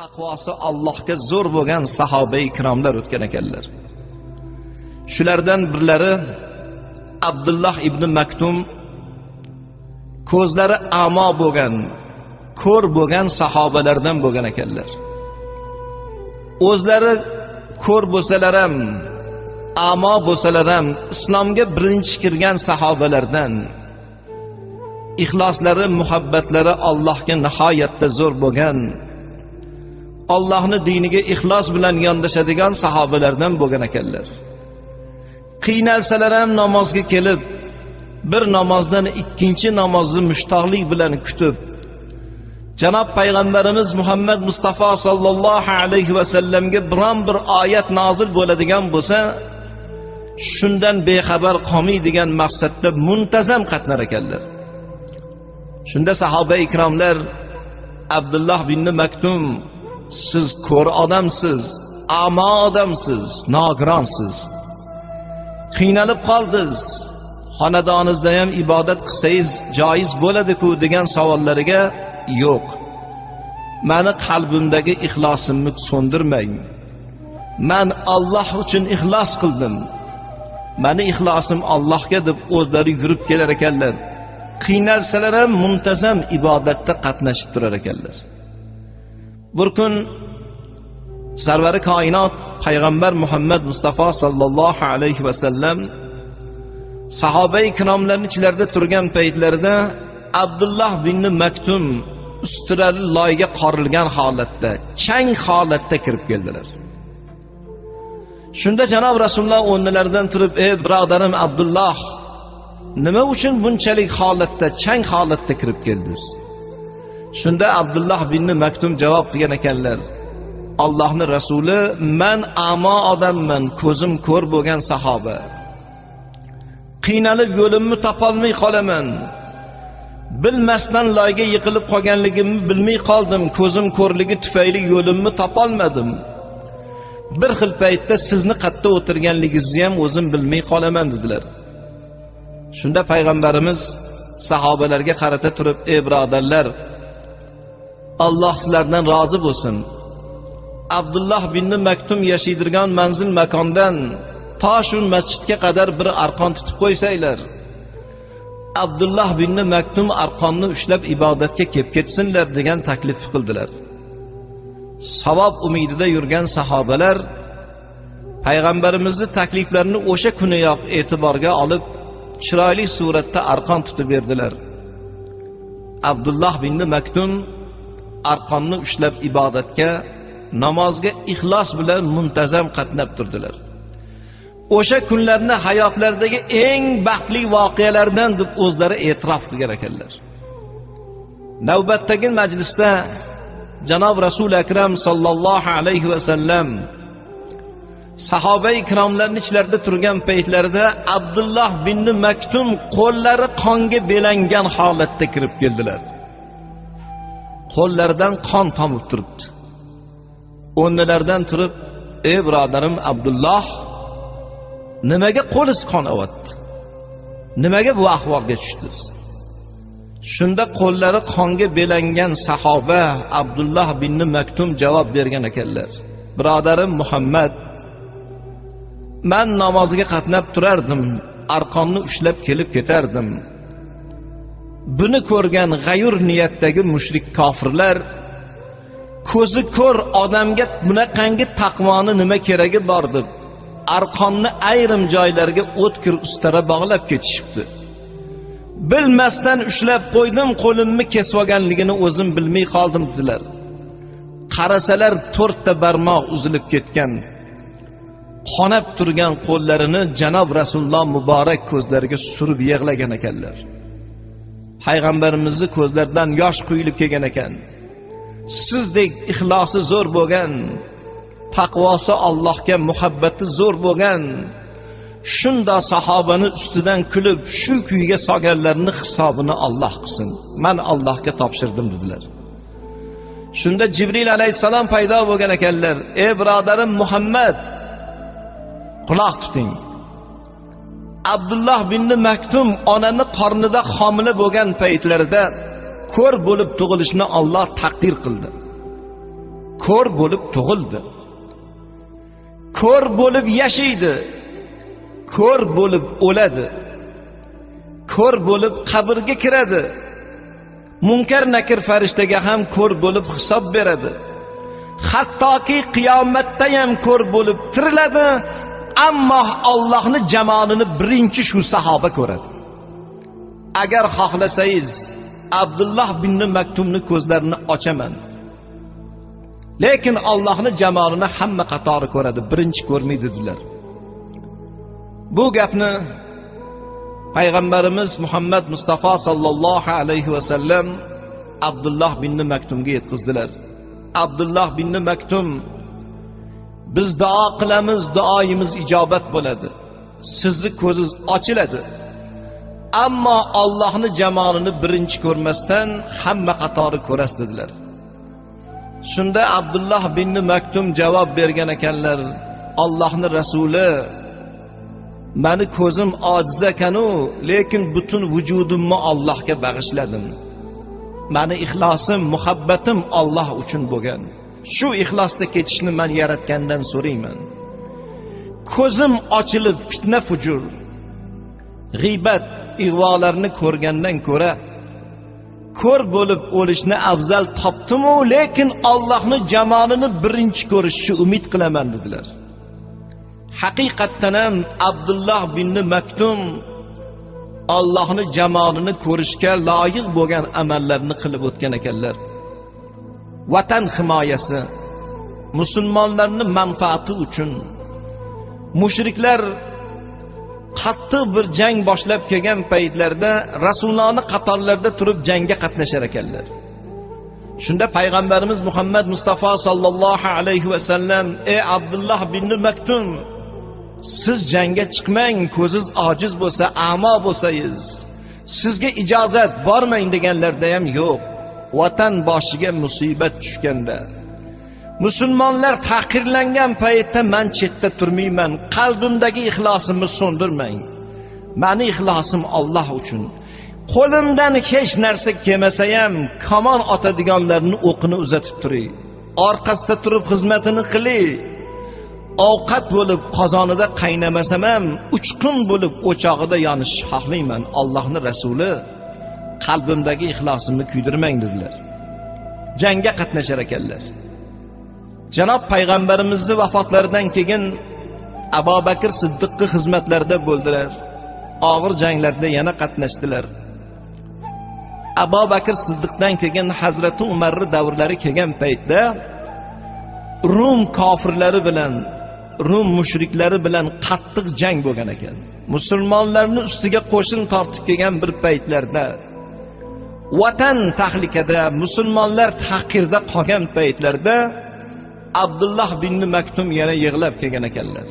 taqvosi allohga zo'r bo'lgan sahoba ikromlar o'tgan ekanlar. Shulardan birlari abdulloh ibn maktum ko'zlari amo bo'lgan ko'r bo'lgan sahobalardan bo'lgan ekanlar. O'zlari ko'r bo'lsalar ham amo bo'lsalar ham islomga birinchi kirgan sahobalardan ixloslari muhabbatlari allohga nihoyatda zo'r bo'lgan ollohni diniga ixlos bilan yondashadigan sahobalardan bo'lgan ekanlar. Qiynalsalar ham namozga kelib bir namozdan ikkinchi namozni mushtoqlik bilan kutib janob payg'ambarimiz muhammad mustafa sollallohu alayhi vasallamga biron bir oyat nozil bo'ladigan bo'lsa shundan bexabar qolmaydigan maqsadda muntazam qatnar ekanlar. Shunda sahoba ikromlar abdulloh bin maktum siz ko'r odamsiz amo odamsiz nogironsiz. Qiynalib qoldiz xonadoningizda ham ibodat qilsangiz joiz bo'ladiku degan savollariga yo'q. Mani qalbimdagi ixlosimni so'ndirmang. Man olloh uchun ixlos qildim. Mani ixlosim allohga deb o'zlari yurib kelar ekanlar. Qiynalsalar ham muntazam ibodatda qatnashib turar ekanlar. Bir kun sarvari koinot payg'ambar muhammad mustafa sollallohu alayhi vasallam sahoba ikromlarni ichlarida turgan paytlarida abdulloh bin maktum ustilari loyga qorilgan holatda chang holatda kirib keldilar. Shunda janob rasululloh o'rnilaridan turib ey birodarim abdulloh nima uchun bunchalik holatda chang holatda kirib keldiz shunda abdulloh bin maktum javob qilgan ekanlar allohni rasuli man amo odamman ko'zim ko'r bo'lgan sahoba. Qiynalib yo'limni topolmay qolaman. Bilmasdan loyga yiqilib qolganligimni bilmay qoldim ko'zim ko'rligi tufayli yo'limni topolmadim. Bir xil paytda sizni qayerda o'tirganligingizni ham o'zim bilmay qolaman dedilar. Shunda payg'ambarimiz sahobalarga qarata turib ey birodarlar alloh sizlardan rozi bo'lsin. Abdulloh bin maktum yashaydirgan manzil makondan to shu masjidga qadar bir arqon tutib qo'ysanglar. Abdulloh bin maktum arqonni ushlab ibodatga kelib ketsinlar degan taklif qildilar. Savob umidida yurgan sahobalar payg'ambarimizni takliflarini o'sha kuniyoq e'tiborga olib chiroyli suratda arqon tutib berdilar. Abdulloh bin maktum arqonni ushlab ibodatga namozga ixlos bilan muntazam qatnab turdilar. O'sha kunlarni hayotlaridagi eng baxtli voqealardan deb o'zlari e'tirof qilgan ekanlar. Navbatdagi majlisda janob rasuli akram sollallohu alayhi vasallam sahoba ikromlarni ichlarida turgan paytlarida abdulloh bin maktum qo'llari qonga belangan holatda kirib keldilar. Qo'llaridan qon tomib turibdi. O'rnilaridan turib ey birodarim abdulloh nimaga qo'liz qon olyapti nimaga bu ahvolga tushdiz shunda qo'llari qonga belangan sahoba abdulloh bin maktum javob bergan ekanlar birodarim muhammad man namoziga qatnab turardim arqonni ushlab kelib ketardim. Buni ko'rgan g'ayur niyatdagi mushrik kofirlar ko'zi ko'r odamga bunaqangi taqvoni nima keragi bor? deb arqonni ayrim joylarga o'tkir ustara bog'lab ketishibdi. Bilmasdan ushlab qo'ydim qo'limni kesib olganligini o'zim bilmay qoldim dedilar. Qarasalar to'rtta barmoq uzilib ketgan qonab turgan qo'llarini janob rasululloh muborak ko'zlariga surib yig'lagan ekanlar. Payg'ambarimizni ko'zlaridan yosh quyilib kelgan ekan. Sizdek ixlosi zo'r bo'lgan taqvosi allohga muhabbati zo'r bo'lgan shundoq sahobani ustidan kulib shu kuyga solganlarni hisobini olloh qilsin. Man allohga topshirdim dedilar. Shunda jibril alayhissalom paydo bo'lgan ekanlar. Ey birodarim muhammad quloq tuting. Abdulloh bin maktum onani qornida homila bo'lgan paytlarida ko'r bo'lib tug'ilishni olloh taqdir qildi. Ko'r bo'lib tug'ildi. Ko'r bo'lib yashaydi. Ko'r bo'lib o'ladi. Ko'r bo'lib qabrga kiradi. Munkar nakir farishtaga ham ko'r bo'lib hisob beradi. Hattoki qiyomatda ham ko'r bo'lib tiriladi ammo ollohni jamolini birinchi shu sahoba ko'radi. Agar xohlasangiz abdulloh bin maktumni ko'zlarini ochaman. Lekin ollohni jamolini hamma qatori ko'radi birinchi ko'rmaydi dedilar. Bu gapni payg'ambarimiz muhammad mustafa sollallohu alayhi vasallam abdulloh bin maktumga yetkazdilar. Abdulloh bin maktum biz duo qilamiz duoyimiz ijobat bo'ladi. Sizni ko'zingiz ochiladi. Ammo ollohni jamolini birinchi ko'rmasdan hamma qatori ko'rasiz dedilar. Shunda abdulloh bin maktum javob bergan ekanlar ollohni rasuli mani ko'zim ojiz ekanu lekin butun vujudimni ollohga bag'ishladim. Mani ixlosim muhabbatim olloh uchun bo'lgan. Shu ixlosda ketishni man yaratgandan so'rayman. Ko'zim ochilib fitna fujur g'iybat ig'volarni ko'rgandan ko'ra ko'r bo'lib o'lishni afzal topdimu lekin ollohni jamolini birinchi ko'rishni umid qilaman dedilar. Haqiqatdan ham abdulloh bin maktum ollohni jamolini ko'rishga loyiq bo'lgan amallarni qilib o'tgan ekanlar. Vatan himoyasi musulmonlarni manfaati uchun mushriklar qattiq bir jang boshlab kelgan paytlarda rasulullohni qatorlarida turib jangga qatnashar ekanlar. Shunda payg'ambarimiz muhammad mustafa sollallohu alayhi vasallam ey abdulloh bin maktum siz jangga chiqmang ko'ziz ojiz bo'lsa amo bo'lsangiz sizga ijozat bormang deganlarida ham yo'q. Vatan boshiga musibat tushganda. Musulmonlar tahqirlangan paytda man chetda turmayman qalbimdagi ixlosimni so'ndirmang. Mani ixlosim olloh uchun. Qo'limdan hech narsa kelmasa ham kamon otadiganlarni o'qini uzatib turay. Orqasida turib xizmatini qilay. Ovqat bo'lib qozonida qaynamasam ham uchqun bo'lib o'chog'ida yonishni xohlayman ollohni rasuli. Qalbimdagi ixlosimni kuydirmang dedilar. Jangga qatnashar ekanlar. Janob payg'ambarimizni vafotlaridan keyin abu bakr siddiqni xizmatlarida bo'ldilar. Og'ir janglarda yana qatnashdilar. Abu bakr siddiqdan keyin hazrati umarni davrlari kelgan paytda rum kofirlari bilan rum mushriklari bilan qattiq jang bo'lgan ekan. Musulmonlarni ustiga qo'shin tortib kelgan bir paytlarda vatan tahlikada musulmonlar tahqirda qolgan paytlarda abdulloh bin maktum yana yig'lab kelgan ekanlar.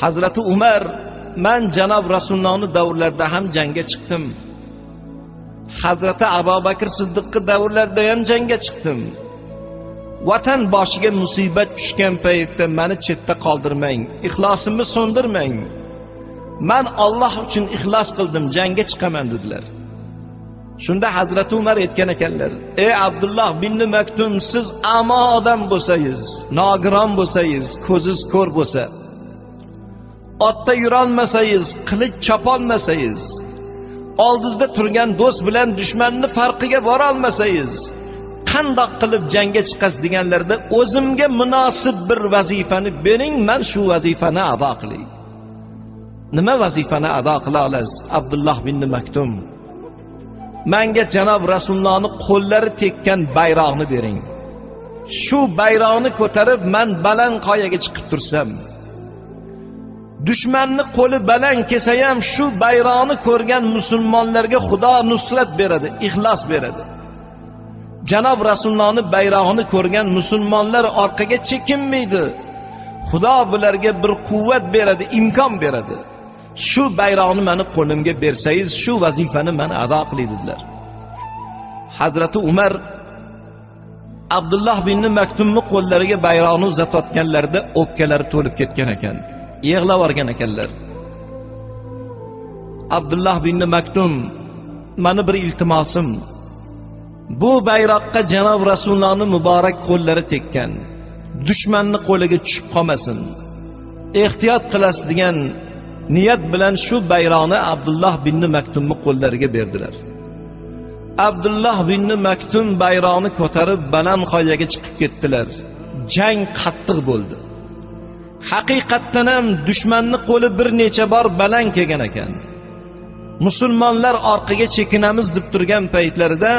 Hazrati umar man janob rasulullohni davrlarida ham jangga chiqdim. Hazrati abu bakr siddiqni davrlarida ham jangga chiqdim. Vatan boshiga musibat tushgan paytda mani chetda qoldirmang ixlosimni so'ndirmang. Man olloh uchun ixlos qildim jangga chiqaman dedilar. Shunda hazrati umar aytgan ekanlar ey abdulloh bin maktum siz amo odam bo'lsangiz nogiron bo'lsangiz ko'ziz ko'r bo'lsa otda yurolmasangiz qilich chopolmasangiz oldingizda turgan do'st bilan dushmanni farqiga borolmasangiz qandoq qilib jangga chiqasiz deganlarda o'zimga munosib bir vazifani bering man shu vazifani ado qilay nima vazifani ado qila olasiz abdulloh bin maktum? Manga janob rasulullohni qo'llari tekkan bayroqni bering. Shu bayroqni ko'tarib man baland qoyaga chiqib tursam dushmanni qo'li baland kelsa ham shu bayroqni ko'rgan musulmonlarga xudo nusrat beradi ixlos beradi. Janob rasulullohni bayrog'ini ko'rgan musulmonlar orqaga chekinmaydi. Xudo bularga bir quvvat beradi imkon beradi. Shu bayroqni mani qo'limga bersangiz shu vazifani man ado qilay dedilar. Hazrati umar abdulloh bin maktumni qo'llariga bayroqni uzatayotganlarida o'pkalari to'lib ketgan ekan yig'lab yuborgan ekanlar. Abdulloh bin maktum mani bir iltimosim bu bayroqqa janob rasulullohni muborak qo'llari tekkan dushmanni qo'liga tushib qolmasin ehtiyot qilasiz degan niyat bilan shu bayroqni abdulloh binni maktumni qo'llariga berdilar. Abdulloh binni maktum bayroqni ko'tarib baland qoyaga chiqib ketdilar. Jang qattiq bo'ldi. Haqiqatdan ham dushmanni qo'li bir necha bor baland kelgan ekan. Musulmonlar orqaga chekinamiz deb turgan paytlarida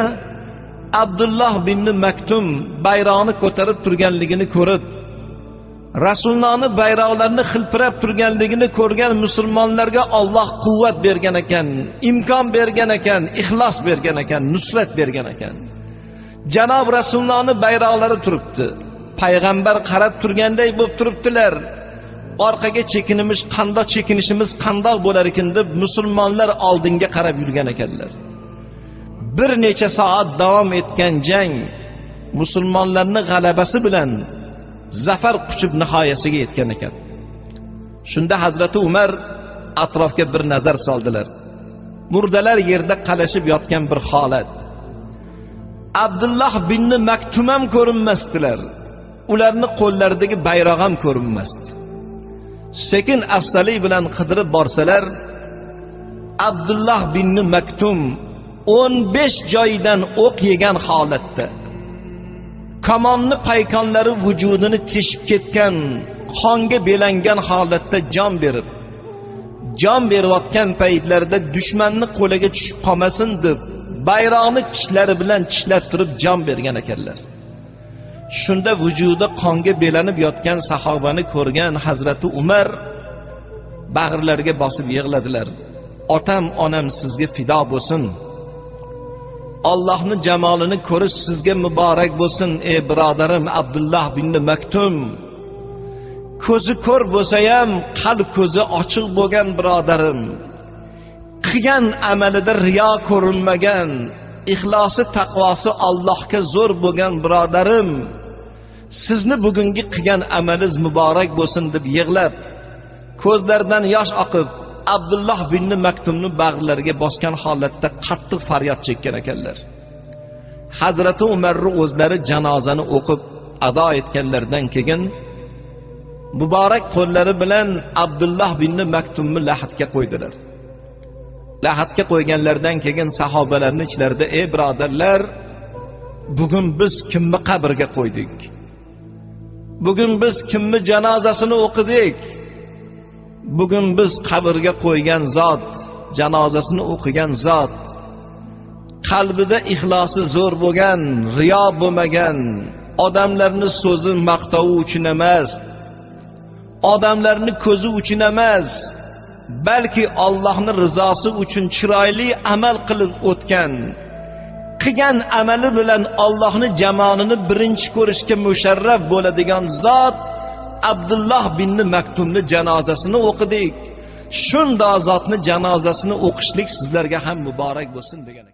abdulloh binni maktum bayroqni ko'tarib turganligini ko'rib rasulullohni bayroqlarini xilpirab turganligini ko'rgan musulmonlarga olloh quvvat bergan ekan imkon bergan ekan ixlos bergan ekan nusrat bergan ekan. Janob rasulullohni bayroqlari turibdi. Payg'ambar qarab turganday bo'lib turibdilar. Orqaga chekinimiz qandoq chekinishimiz qandoq bo'lar ekan deb musulmonlar oldinga qarab yurgan ekanlar. Bir necha soat davom etgan jang musulmonlarni g'alabasi bilan zafar quchib nihoyasiga yetgan ekan. Shunda hazrati umar atrofga bir nazar soldilar. Murdalar yerda qalashib yotgan bir holat. Abdulloh binni maktum ham ko'rinmasdilar. Ularni qo'llaridagi bayroq ham ko'rinmasdi. Sekin astalik bilan qidirib borsalar abdulloh binni maktum o'n besh joydan o'q yegan holatda kamonni paykonlari vujudini teshib ketgan qonga belangan holatda jon berib jon berayotgan paytlarida dushmanni qo'liga tushib qolmasin deb bayroqni tishlari bilan tishlab turib jon bergan ekanlar. Shunda vujudi qonga belanib yotgan sahobani ko'rgan hazrati umar bag'rlariga bosib yig'ladilar. Otam onam sizga fido bo'lsin. Ollohni jamolini ko'rish sizga muborak bo'lsin ey birodarim abdulloh bin maktum. Ko'zi ko'r bo'lsa ham qalb ko'zi ochiq bo'lgan birodarim. Qilgan amalida riyo ko'rinmagan ixlosi taqvosi allohga zo'r bo'lgan birodarim. Sizni bugungi qilgan amalingiz muborak bo'lsin deb yig'lab ko'zlaridan yosh oqib abdulloh binni maktumni bag'rlariga bosgan holatda qattiq faryod chekkan ekanlar. Hazrati umarni o'zlari janozani o'qib ado etganlaridan keyin muborak qo'llari bilan abdulloh binni maktumni lahatga qo'ydilar. Lahatga qo'yganlaridan keyin sahobalarni ichlarida ey birodarlar bugun biz kimni qabrga qo'ydik? Bugun biz kimni janozasini o'qidik? Bugun biz qabrga qo'ygan zot janozasini o'qigan zot qalbida ixlosi zo'r bo'lgan riyo bo'lmagan odamlarni so'zi maqtovi uchun emas odamlarni ko'zi uchun emas balki Allohni rizosi uchun chiroyli amal qilib o'tgan qilgan amali bilan ollohni jamonini birinchi ko'rishga musharraf bo'ladigan zot abdulloh binni maktumni janozasini o'qidik. Shundoq zotni janozasini o'qishlik sizlarga ham muborak bo'lsin degan